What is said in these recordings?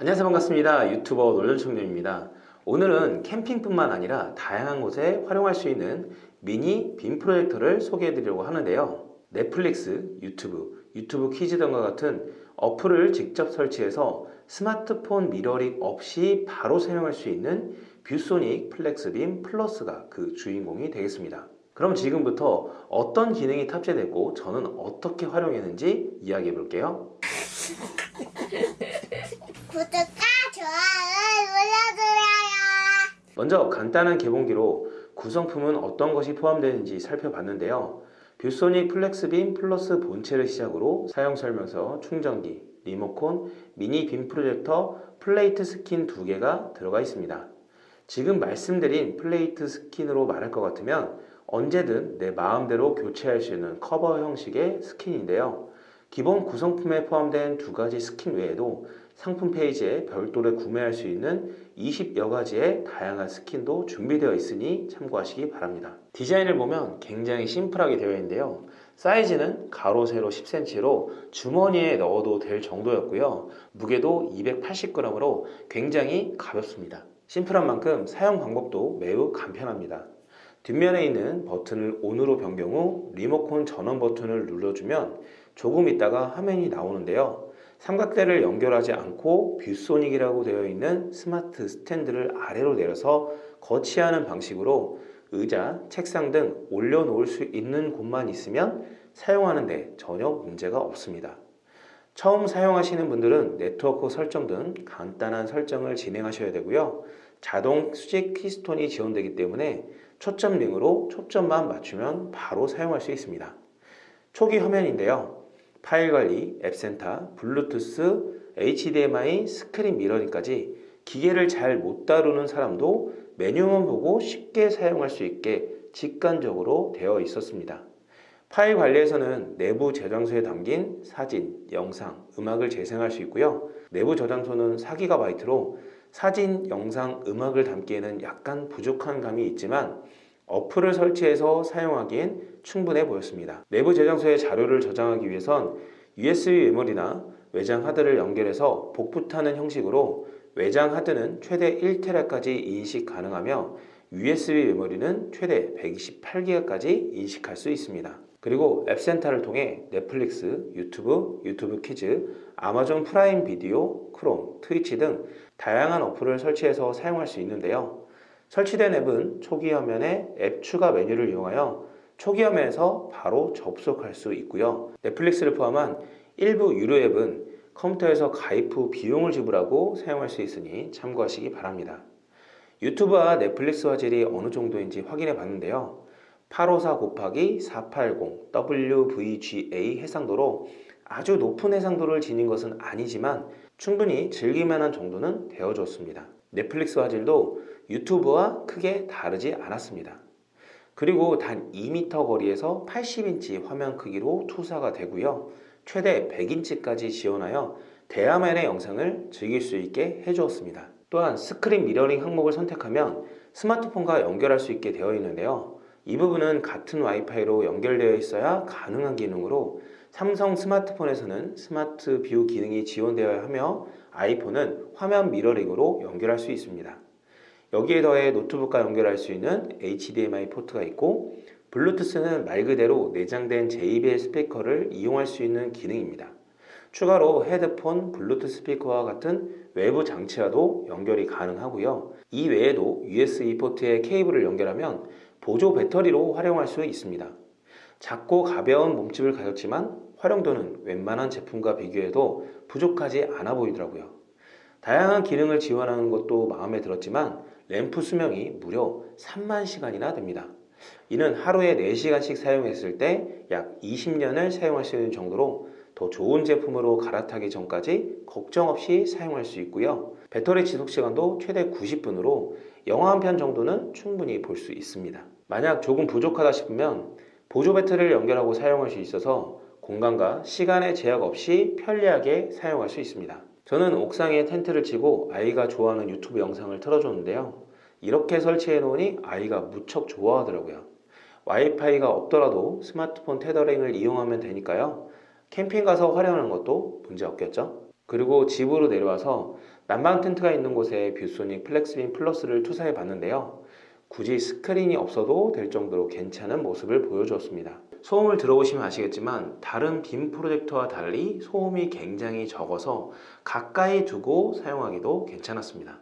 안녕하세요. 반갑습니다. 유튜버 놀전청년입니다. 오늘은 캠핑뿐만 아니라 다양한 곳에 활용할 수 있는 미니 빔 프로젝터를 소개해 드리려고 하는데요. 넷플릭스, 유튜브, 유튜브 키즈 등과 같은 어플을 직접 설치해서 스마트폰 미러링 없이 바로 사용할 수 있는 뷰소닉 플렉스빔 플러스가 그 주인공이 되겠습니다. 그럼 지금부터 어떤 기능이 탑재됐고 저는 어떻게 활용했는지 이야기해 볼게요 구독과 좋아요 눌러주세요. 먼저 간단한 개봉기로 구성품은 어떤 것이 포함되는지 살펴봤는데요. 뷰소닉 플렉스빔 플러스 본체를 시작으로 사용설명서, 충전기, 리모콘, 미니 빔 프로젝터, 플레이트 스킨 두 개가 들어가 있습니다. 지금 말씀드린 플레이트 스킨으로 말할 것 같으면 언제든 내 마음대로 교체할 수 있는 커버 형식의 스킨인데요. 기본 구성품에 포함된 두 가지 스킨 외에도 상품 페이지에 별도로 구매할 수 있는 20여 가지의 다양한 스킨도 준비되어 있으니 참고하시기 바랍니다. 디자인을 보면 굉장히 심플하게 되어 있는데요. 사이즈는 가로 세로 10cm로 주머니에 넣어도 될 정도였고요. 무게도 280g으로 굉장히 가볍습니다. 심플한 만큼 사용 방법도 매우 간편합니다. 뒷면에 있는 버튼을 ON으로 변경 후 리모컨 전원 버튼을 눌러주면 조금 있다가 화면이 나오는데요. 삼각대를 연결하지 않고 뷰소닉이라고 되어 있는 스마트 스탠드를 아래로 내려서 거치하는 방식으로 의자, 책상 등 올려놓을 수 있는 곳만 있으면 사용하는데 전혀 문제가 없습니다. 처음 사용하시는 분들은 네트워크 설정 등 간단한 설정을 진행하셔야 되고요. 자동 수직 keystone이 지원되기 때문에 초점 링으로 초점만 맞추면 바로 사용할 수 있습니다. 초기 화면인데요. 파일 관리, 앱센터, 블루투스, HDMI, screen mirroring까지 기계를 잘 못 다루는 사람도 메뉴만 보고 쉽게 사용할 수 있게 직관적으로 되어 있었습니다. 파일 관리에서는 내부 저장소에 담긴 사진, 영상, 음악을 재생할 수 있고요. 내부 저장소는 4GB로 사진, 영상, 음악을 담기에는 약간 부족한 감이 있지만 어플을 설치해서 사용하기엔 충분해 보였습니다. 내부 저장소에 자료를 저장하기 위해선 USB 메모리나 외장 하드를 연결해서 복붙하는 형식으로 외장 하드는 최대 1TB까지 인식 가능하며 USB 메모리는 최대 128GB까지 인식할 수 있습니다. 그리고 앱센터를 통해 넷플릭스, 유튜브, 유튜브 키즈, 아마존 프라임 비디오, 크롬, 트위치 등 다양한 어플을 설치해서 사용할 수 있는데요. 설치된 앱은 초기 화면에 앱 추가 메뉴를 이용하여 초기 화면에서 바로 접속할 수 있고요. 넷플릭스를 포함한 일부 유료 앱은 컴퓨터에서 가입 후 비용을 지불하고 사용할 수 있으니 참고하시기 바랍니다. 유튜브와 넷플릭스 화질이 어느 정도인지 확인해 봤는데요. 854 곱하기 480 WVGA 해상도로 아주 높은 해상도를 지닌 것은 아니지만 충분히 즐길만한 정도는 되어줬습니다. 넷플릭스 화질도 유튜브와 크게 다르지 않았습니다. 그리고 단 2m 거리에서 80인치 화면 크기로 투사가 되고요. 최대 100인치까지 지원하여 대화면의 영상을 즐길 수 있게 해주었습니다. 또한 screen mirroring 항목을 선택하면 스마트폰과 연결할 수 있게 되어 있는데요. 이 부분은 같은 와이파이로 연결되어 있어야 가능한 기능으로 삼성 스마트폰에서는 Smart View 기능이 지원되어야 하며 아이폰은 화면 mirroring으로 연결할 수 있습니다. 여기에 더해 노트북과 연결할 수 있는 HDMI 포트가 있고 블루투스는 말 그대로 내장된 JBL 스피커를 이용할 수 있는 기능입니다. 추가로 헤드폰, 블루투스 스피커와 같은 외부 장치와도 연결이 가능하고요. 이 외에도 USB 포트에 케이블을 연결하면 보조 배터리로 활용할 수 있습니다. 작고 가벼운 몸집을 가졌지만 활용도는 웬만한 제품과 비교해도 부족하지 않아 보이더라고요. 다양한 기능을 지원하는 것도 마음에 들었지만 램프 수명이 무려 3만 시간이나 됩니다. 이는 하루에 4시간씩 사용했을 때 약 20년을 사용할 수 있는 정도로 더 좋은 제품으로 갈아타기 전까지 걱정 없이 사용할 수 있고요. 배터리 지속 시간도 최대 90분으로 영화 한 편 정도는 충분히 볼 수 있습니다. 만약 조금 부족하다 싶으면 보조 배터리를 연결하고 사용할 수 있어서 공간과 시간의 제약 없이 편리하게 사용할 수 있습니다. 저는 옥상에 텐트를 치고 아이가 좋아하는 유튜브 영상을 틀어줬는데요. 이렇게 설치해 놓으니 아이가 무척 좋아하더라고요. 와이파이가 없더라도 스마트폰 테더링을 이용하면 되니까요. 캠핑 가서 활용하는 것도 문제 없겠죠? 그리고 집으로 내려와서 난방 텐트가 있는 곳에 뷰소닉 플렉스빔 플러스를 투사해 봤는데요. 굳이 스크린이 없어도 될 정도로 괜찮은 모습을 보여주었습니다. 소음을 들어보시면 아시겠지만 다른 빔 프로젝터와 달리 소음이 굉장히 적어서 가까이 두고 사용하기도 괜찮았습니다.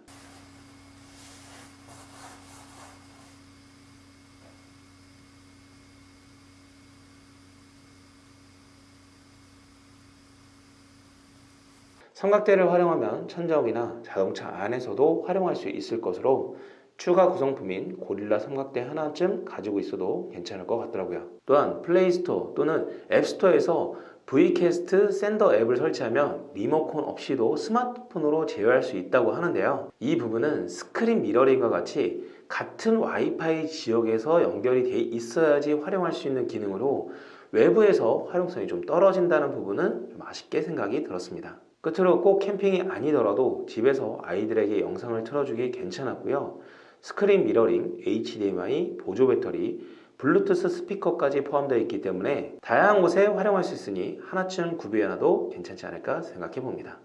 삼각대를 활용하면 천정이나 자동차 안에서도 활용할 수 있을 것으로 추가 구성품인 고릴라 삼각대 하나쯤 가지고 있어도 괜찮을 것 같더라고요. 또한 플레이스토어 또는 앱스토어에서 vCast Sender 앱을 설치하면 리모컨 없이도 스마트폰으로 제어할 수 있다고 하는데요. 이 부분은 screen mirroring과 같이 같은 와이파이 지역에서 연결이 돼 있어야지 활용할 수 있는 기능으로 외부에서 활용성이 좀 떨어진다는 부분은 좀 아쉽게 생각이 들었습니다. 끝으로 꼭 캠핑이 아니더라도 집에서 아이들에게 영상을 틀어주기 괜찮았고요. 스크린 미러링, HDMI, 보조 배터리, 블루투스 스피커까지 포함되어 있기 때문에 다양한 곳에 활용할 수 있으니 하나쯤 구비해놔도 괜찮지 않을까 생각해 봅니다.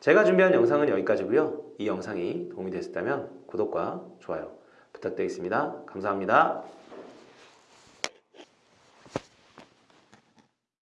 제가 준비한 영상은 여기까지고요. 이 영상이 도움이 되셨다면 구독과 좋아요 부탁드리겠습니다. 감사합니다.